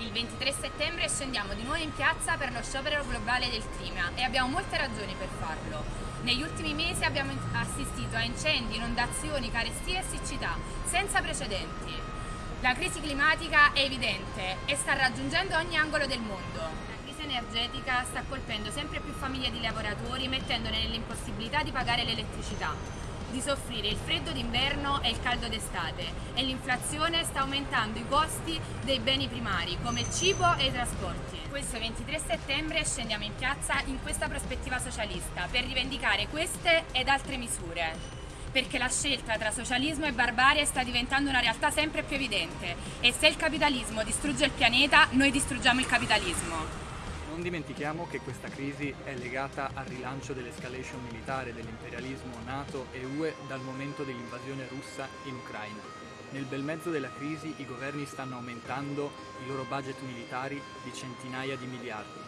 Il 23 settembre scendiamo di nuovo in piazza per lo sciopero globale del clima e abbiamo molte ragioni per farlo. Negli ultimi mesi abbiamo assistito a incendi, inondazioni, carestie e siccità senza precedenti. La crisi climatica è evidente e sta raggiungendo ogni angolo del mondo. La crisi energetica sta colpendo sempre più famiglie di lavoratori mettendone nell'impossibilità di pagare l'elettricità di soffrire il freddo d'inverno e il caldo d'estate e l'inflazione sta aumentando i costi dei beni primari come il cibo e i trasporti. Questo 23 settembre scendiamo in piazza in questa prospettiva socialista per rivendicare queste ed altre misure perché la scelta tra socialismo e barbarie sta diventando una realtà sempre più evidente e se il capitalismo distrugge il pianeta, noi distruggiamo il capitalismo. Non dimentichiamo che questa crisi è legata al rilancio dell'escalation militare dell'imperialismo NATO e UE dal momento dell'invasione russa in Ucraina. Nel bel mezzo della crisi i governi stanno aumentando i loro budget militari di centinaia di miliardi.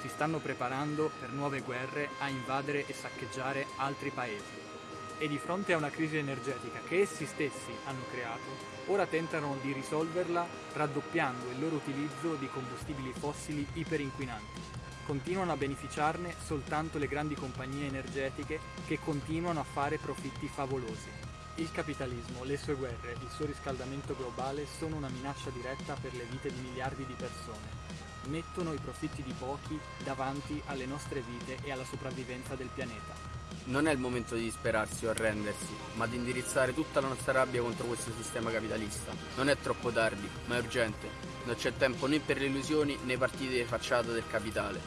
Si stanno preparando per nuove guerre a invadere e saccheggiare altri paesi. E di fronte a una crisi energetica che essi stessi hanno creato, ora tentano di risolverla raddoppiando il loro utilizzo di combustibili fossili iperinquinanti. Continuano a beneficiarne soltanto le grandi compagnie energetiche che continuano a fare profitti favolosi. Il capitalismo, le sue guerre, il suo riscaldamento globale sono una minaccia diretta per le vite di miliardi di persone. Mettono i profitti di pochi davanti alle nostre vite e alla sopravvivenza del pianeta. Non è il momento di disperarsi o arrendersi, ma di indirizzare tutta la nostra rabbia contro questo sistema capitalista. Non è troppo tardi, ma è urgente. Non c'è tempo né per le illusioni né partite di facciata del capitale.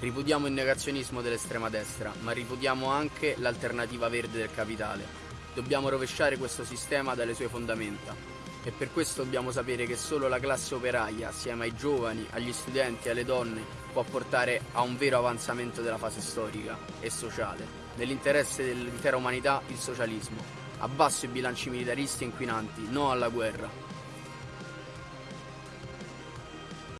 Ripudiamo il negazionismo dell'estrema destra, ma ripudiamo anche l'alternativa verde del capitale. Dobbiamo rovesciare questo sistema dalle sue fondamenta. E per questo dobbiamo sapere che solo la classe operaia, assieme ai giovani, agli studenti e alle donne, può portare a un vero avanzamento della fase storica e sociale nell'interesse dell'intera umanità il socialismo. Abbasso i bilanci militaristi e inquinanti, no alla guerra.